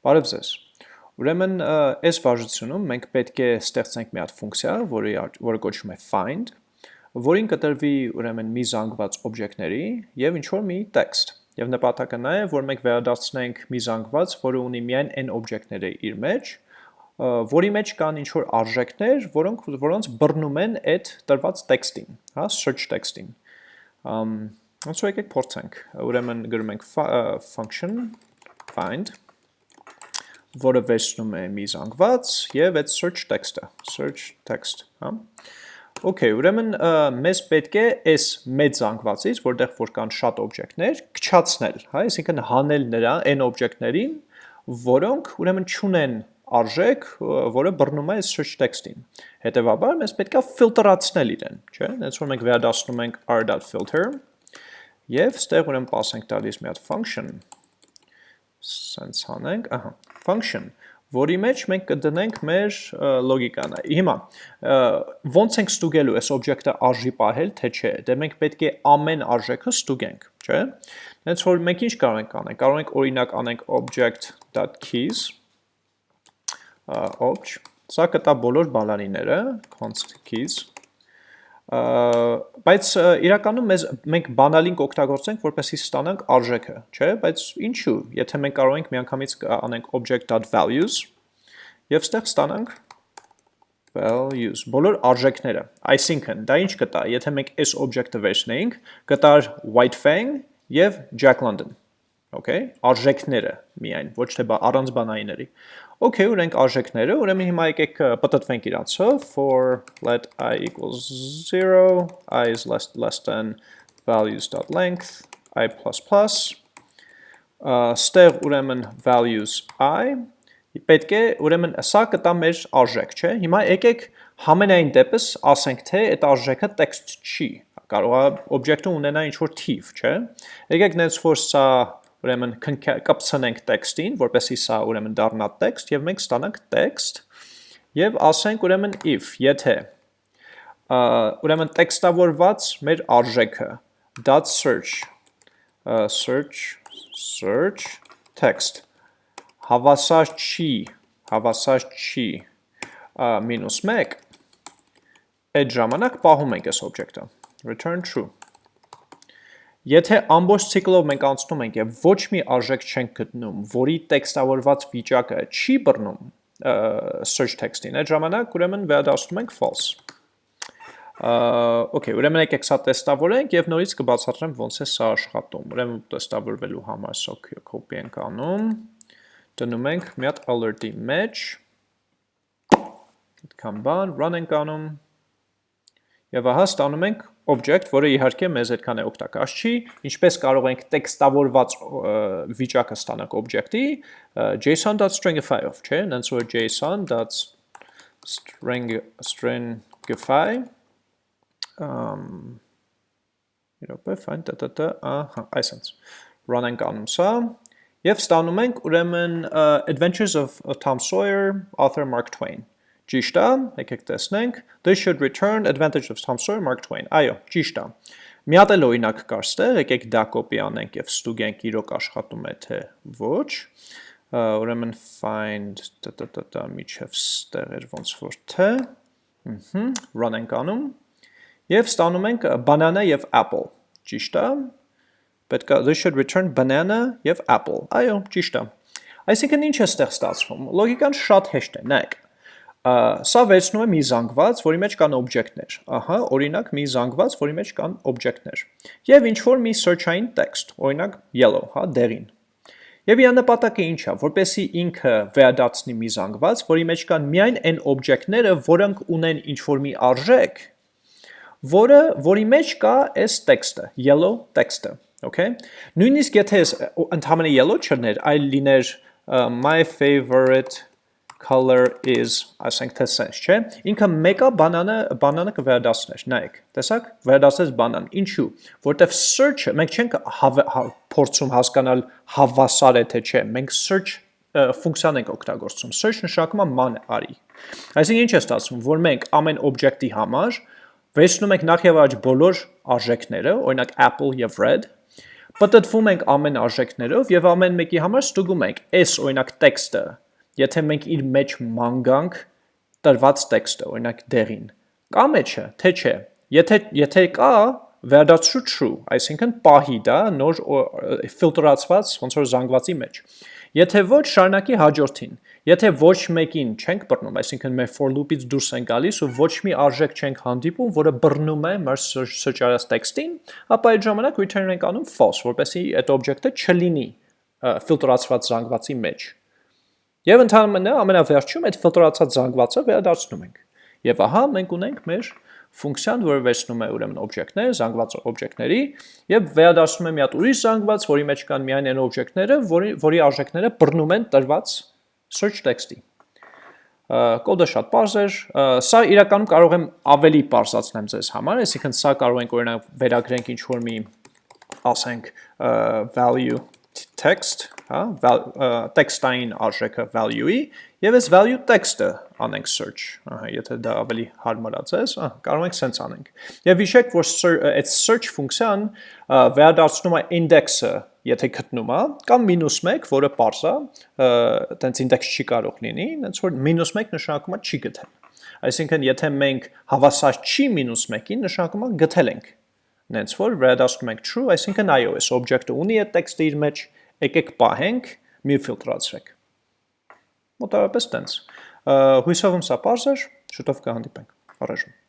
Բարև ձեզ։ Ուրեմն այս վարժությունում մենք պետք է ստեղծենք մի հատ ֆունկցիա, որի որը կոչվում է find, որին կտրվի ուրեմն մի զանգված օբյեկտների եւ ինչ որ մի տեքստ։ Եվ նպատակը նա է, որ մենք վերադարձնենք մի զանգված, որը ունի միայն n օբյեկտները իր մեջ, որի մեջ կան ինչ որ արժեքներ, որոնք որոնց բռնում են այդ տրված տեքստին, հա, search տեքստին։ Ամ ոնց որ եկեք փորձենք։ Ուրեմն գրում ենք function find որը վերցնում է մի զանգված եւ այդ search text-ը, search text, հա։ Okay, ուրեմն մեզ պետք է այս մեծ զանգվածից, որտեղ որ կան շատ օբյեկտներ, քչացնել, հա, այսինքն հանել նրա այն օբյեկտներին, որոնք ուրեմն չունեն արժեք, որը բռնում է search text-ին։ Հետևաբար մեզ պետք է ֆիլտրացնել իրեն, չէ՞։ Հենց որ մենք վերադասնում ենք r.filter եւ ստեղ ուրեմն pass ենք տալիս մի հատ function սենց անենք, ահա, function, որի մեջ մենք կդնենք մեր լոգիկան։ Հիմա ոնց ենք ստուգելու այս օբյեկտը արժի պահել, թե չէ։ Դե մենք պետք է ամեն արժեքը ստուգենք, չէ։ Հենց որ մենք ինչ կարող ենք անենք։ Կարող ենք օրինակ անենք object.keys obj Սա կտա բոլոր բալանիները, const keys բայց իրականում մեզ մենք բանալին կօգտագործենք, որպեսզի ստանանք արժեքը, չէ՞, բայց ինչու, եթե մենք կարող ենք միանգամից անենք object.values եւ ստեղ ստանանք values, բոլոր արժեքները։ Այսինքն, դա ինչ կտա, եթե մենք այս object-ը վերցնեինք, կտար whitefang եւ jack london okay, արժեքները միայն, ոչ թե առանց բանայիների։ Okay, ուրենք արժեքները, ուրեմն հիմա եկեք պատտվենք իրանցով for let i equals 0, i is less, less than values.length, i++, ստեղ ուրեմն values i, պետք է ուրեմն սա կտա մեր արժեք, չէ։ Հիմա եկեք համենայն դեպս ասենք թե այդ արժեքը տեքստ չի, կարող է օբյեկտը ունենա ինչ-որ թիվ, չէ։ Եկեք նենց որ սա ուրեմն կպցնենք տեքստին, որպեսի սա ուրեմն դառնա տեքստ եւ մենք ստանանք տեքստ եւ ասենք ուրեմն if, եթե ուրեմն տեքստավորված մեր արժեքը .search search search text հավասար չի հավասար չի մինուս 1 այդ ժամանակ պահում ենք այս օբյեկտը return true Եթե ամբողջ ցիկլով մենք անցնում ենք եւ ոչ մի արժեք չենք գտնում, որի տեքստավորված վիճակը չի բռնում search text-ին, այդ ժամանակ ուրեմն վերադառնում ենք false։ Okay, ուրեմն եկեք սա տեստավորենք եւ նորից կբացատրեմ ոնց է սա աշխատում։ Ուրեմն տեստավորվելու համար սա copy ենք անում։ Դնում ենք մի հատ alert-ի մեջ։ Այդքան բան, run ենք անում։ Եվ ահա ստանում ենք object, որը իհարկե մեզ այդքան է օգտակար չի, ինչպես կարող ենք տեքստավորված վիճակը ստանանք object-ի json.stringify-ով, չէ, նենց որ json.stringify um իրոպե find տտտ ահա այսպես run ենք անում սա եւ ստանում ենք ուրեմն adventures of Tom Sawyer author Mark Twain Ճիշտ է, եկեք տեսնենք, this should return advantage of Tom Sawyer Mark Twain։ Այո, ճիշտ է։ Մի հատ էլ օրինակ կար ստեղ, եկեք դա կոպի անենք եւ ստուգենք իրոք աշխատում է թե ոչ։ Ուրեմն find տտտտ միջև ստեղ էր ոնց որ թե։ Ահա, run ենք անում եւ ստանում ենք banana եւ apple։ Ճիշտ է։ Պետք է this should return banana եւ apple։ Այո, ճիշտ է։ Այսինքն ինչ է ստեղ ստացվում։ Լոգիկան շատ հեշտ է, նայեք Սա վերցնում է մի զանգված, որի մեջ կան օբյեկտներ։ Ահա, օրինակ մի զանգված, որի մեջ կան օբյեկտներ։ Եվ ինչ որ մի search-ային text, օրինակ yellow, հա, դերին։ Եվ իր նպատակը ինչ է, որպեսի ինքը վերադարձնի մի զանգված, որի մեջ կան միայն այն օբյեկտները, որոնք ունեն ինչ որ մի արժեք, որը որի մեջ կա այս տեքստը, yellow տեքստը, okay։ Նույնիսկ եթե ընդհանրապես yellow չներ, այլ լիներ my favorite color is, ասենք թե sense, չէ։ Ինքը մեկը բանանը բանանը կվերադասներ, նայեք։ Տեսակ, վերադասես բանան։ Ինչու։ Որտեվ search-ը մենք չենք հա, փորձում հասկանալ հավասար է թե չէ։ Մենք search ֆունկցիան ենք օգտագործում։ Search նշանակում է ման արի։ Այսինքն ինչ է ստացվում, որ մենք ամեն օբյեկտի համար վերցնում ենք նախ եւ առաջ բոլոր արժեքները, օրինակ apple եւ red, պատտվում ենք ամեն արժեքներով եւ ամեն մեկի համար ստուգում ենք այս օրինակ տեքստը եթե մենք իր մեջ մանգանք տրված տեքստը օրինակ դերին կա մեջը թե չէ եթե եթե կա վերադարձու true այսինքն պահի դա նոր ֆիլտրացված ոնց որ զանգվածի մեջ եթե ոչ շարունակի հաջորդին Եթե ոչ մեկին չենք բռնում, այսինքն մեր for loop-ից դուրս են գալիս ու ոչ մի արժեք չենք հանդիպում, որը բռնում է մեր սրճարած տեքստին, ապա այդ ժամանակ return ենք անում false, որպեսզի այդ օբյեկտը չլինի ֆիլտրացված զանգվածի մեջ։ Եվ ընդհանրապես ամենավերջում այդ ֆիլտրացած զանգվածը վերադարձնում ենք։ Եվ ահա մենք ունենք մեր ֆունկցիան, որը վերցնում է ուրեմն օբյեկտներ, զանգված օբյեկտների եւ վերադարձնում է մի հատ ուրիշ զանգված, որի մեջ կան միայն այն օբյեկտները, որի որի արժեքները բռնում են տրված search text-ի։ Կոդը շատ པարզ էր, սա իրականում կարող եմ ավելի པարզացնեմ ձեզ համար, այսինքն սա կարող ենք օրինակ վերագրենք ինչ-որ մի ասենք value text, հա, text-ային արժեքը value-ի եւ այս value text-ը անենք search, ահա, եթե դա ավելի հարմարացես, ահա, կարող ենք sense անենք։ Եվ հիշեք, որ այդ search ֆունկցիան վերադարձնում է index-ը, եթե գտնում է, կամ -1, որը parse է, այտենց index չի կարող լինի, այնց որ -1 նշանակում է չի գտել։ Այսինքն, եթե մենք հավասար չի -1-ին, նշանակում է գտել ենք նենց որ վերադասնում ենք true, այսինքն այո, այս օբյեկտը ունի այդ տեքստը իր մեջ, եկեք պահենք, մի ֆիլտրացրեք։ Մոտավորապես տենց։ Հույսով եմ սա պարզ էր, շուտով կհանդիպենք։ Առաջում։